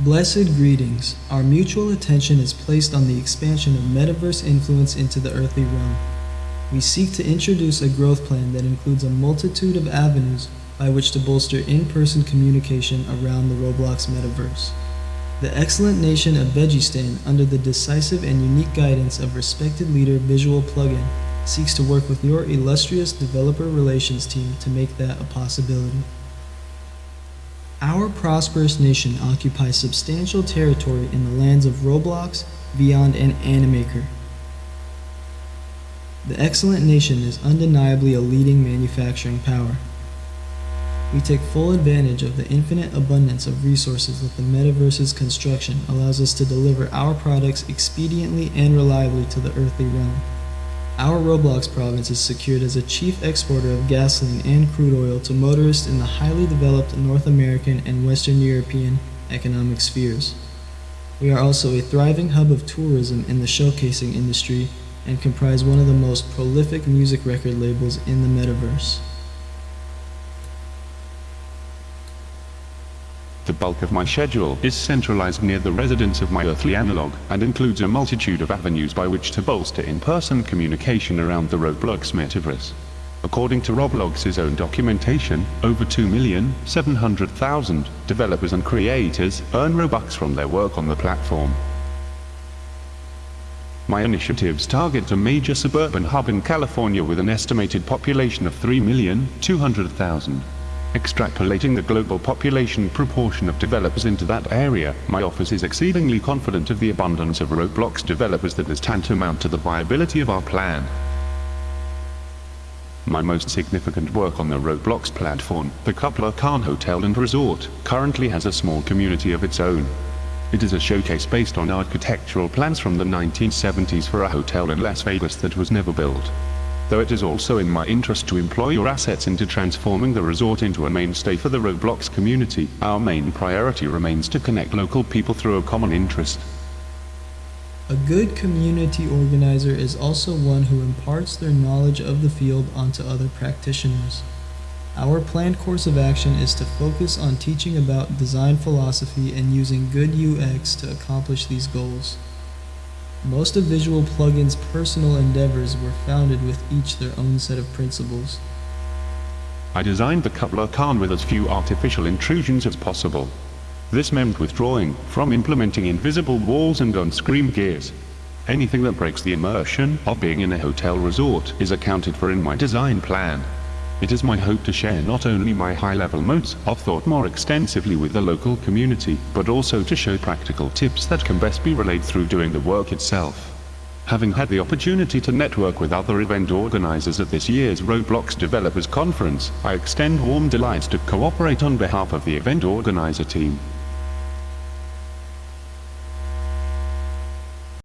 Blessed greetings. Our mutual attention is placed on the expansion of metaverse influence into the earthly realm. We seek to introduce a growth plan that includes a multitude of avenues by which to bolster in person communication around the Roblox metaverse. The excellent nation of Vegistan, under the decisive and unique guidance of respected leader Visual Plugin, seeks to work with your illustrious developer relations team to make that a possibility. Our prosperous nation occupies substantial territory in the lands of Roblox, Beyond, and Animaker. The excellent nation is undeniably a leading manufacturing power. We take full advantage of the infinite abundance of resources that the metaverse's construction allows us to deliver our products expediently and reliably to the earthly realm. Our Roblox province is secured as a chief exporter of gasoline and crude oil to motorists in the highly developed North American and Western European economic spheres. We are also a thriving hub of tourism in the showcasing industry and comprise one of the most prolific music record labels in the metaverse. The bulk of my schedule is centralized near the residence of my earthly analog, and includes a multitude of avenues by which to bolster in-person communication around the Roblox metaverse. According to Roblox's own documentation, over 2,700,000 developers and creators earn Robux from their work on the platform. My initiatives target a major suburban hub in California with an estimated population of 3,200,000. Extrapolating the global population proportion of developers into that area, my office is exceedingly confident of the abundance of Roblox developers that is tantamount to the viability of our plan. My most significant work on the Roblox platform, the Kubla Khan Hotel and Resort, currently has a small community of its own. It is a showcase based on architectural plans from the 1970s for a hotel in Las Vegas that was never built though it is also in my interest to employ your assets into transforming the resort into a mainstay for the Roblox community, our main priority remains to connect local people through a common interest. A good community organizer is also one who imparts their knowledge of the field onto other practitioners. Our planned course of action is to focus on teaching about design philosophy and using good UX to accomplish these goals. Most of Visual Plugin's personal endeavors were founded with each their own set of principles. I designed the Kubla Khan with as few artificial intrusions as possible. This meant withdrawing from implementing invisible walls and on-screen gears. Anything that breaks the immersion of being in a hotel resort is accounted for in my design plan. It is my hope to share not only my high-level modes of thought more extensively with the local community, but also to show practical tips that can best be relayed through doing the work itself. Having had the opportunity to network with other event organizers at this year's Roblox Developers Conference, I extend warm delights to cooperate on behalf of the event organizer team.